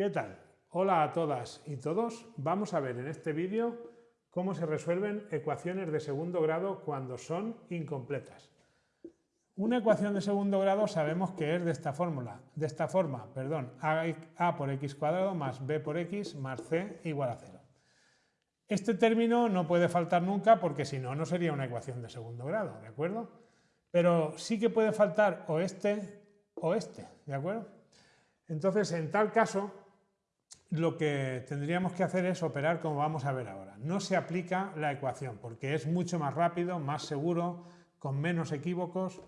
¿Qué tal? Hola a todas y todos. Vamos a ver en este vídeo cómo se resuelven ecuaciones de segundo grado cuando son incompletas. Una ecuación de segundo grado sabemos que es de esta fórmula, de esta forma, perdón, a, por x cuadrado más b por x más c igual a 0. Este término no puede faltar nunca porque si no, no sería una ecuación de segundo grado, ¿de acuerdo? Pero sí que puede faltar o este o este, ¿de acuerdo? Entonces, en tal caso, lo que tendríamos que hacer es operar como vamos a ver ahora. No se aplica la ecuación porque es mucho más rápido, más seguro, con menos equívocos,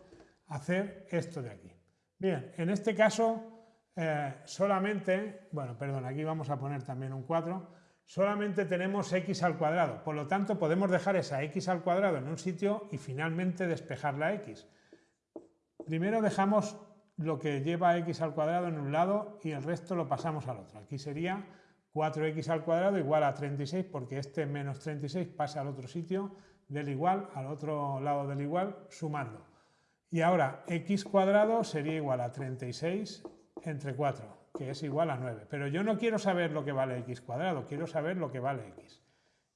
hacer esto de aquí. Bien, en este caso eh, solamente, bueno, perdón, aquí vamos a poner también un 4, solamente tenemos x al cuadrado, por lo tanto podemos dejar esa x al cuadrado en un sitio y finalmente despejar la x. Primero dejamos lo que lleva x al cuadrado en un lado y el resto lo pasamos al otro. Aquí sería 4x al cuadrado igual a 36 porque este menos 36 pasa al otro sitio del igual al otro lado del igual sumando. Y ahora x cuadrado sería igual a 36 entre 4, que es igual a 9. Pero yo no quiero saber lo que vale x cuadrado, quiero saber lo que vale x.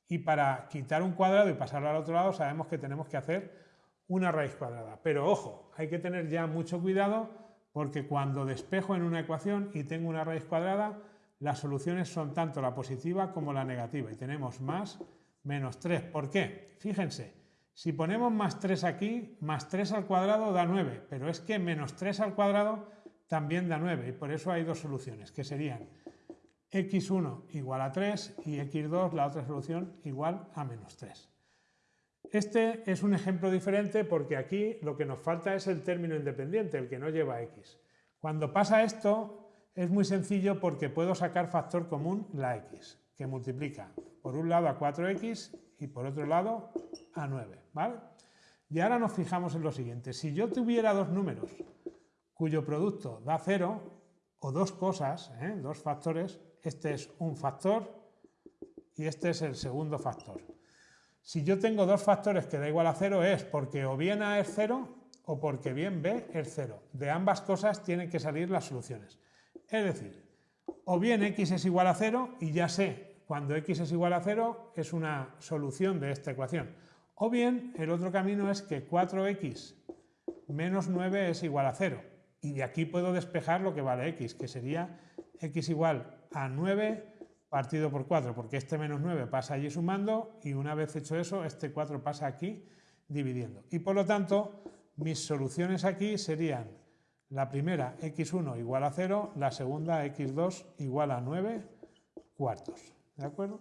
Y para quitar un cuadrado y pasarlo al otro lado sabemos que tenemos que hacer una raíz cuadrada. Pero ojo, hay que tener ya mucho cuidado porque cuando despejo en una ecuación y tengo una raíz cuadrada, las soluciones son tanto la positiva como la negativa y tenemos más menos 3. ¿Por qué? Fíjense, si ponemos más 3 aquí, más 3 al cuadrado da 9, pero es que menos 3 al cuadrado también da 9 y por eso hay dos soluciones, que serían x1 igual a 3 y x2, la otra solución, igual a menos 3. Este es un ejemplo diferente porque aquí lo que nos falta es el término independiente, el que no lleva x. Cuando pasa esto es muy sencillo porque puedo sacar factor común la x, que multiplica por un lado a 4x y por otro lado a 9. ¿vale? Y ahora nos fijamos en lo siguiente. Si yo tuviera dos números cuyo producto da 0, o dos cosas, ¿eh? dos factores, este es un factor y este es el segundo factor. Si yo tengo dos factores que da igual a cero es porque o bien A es cero o porque bien B es cero. De ambas cosas tienen que salir las soluciones. Es decir, o bien x es igual a cero y ya sé cuando x es igual a cero es una solución de esta ecuación. O bien el otro camino es que 4x menos 9 es igual a cero. Y de aquí puedo despejar lo que vale x, que sería x igual a 9 partido por 4, porque este menos 9 pasa allí sumando y una vez hecho eso, este 4 pasa aquí dividiendo. Y por lo tanto, mis soluciones aquí serían la primera x1 igual a 0, la segunda x2 igual a 9 cuartos. ¿De acuerdo?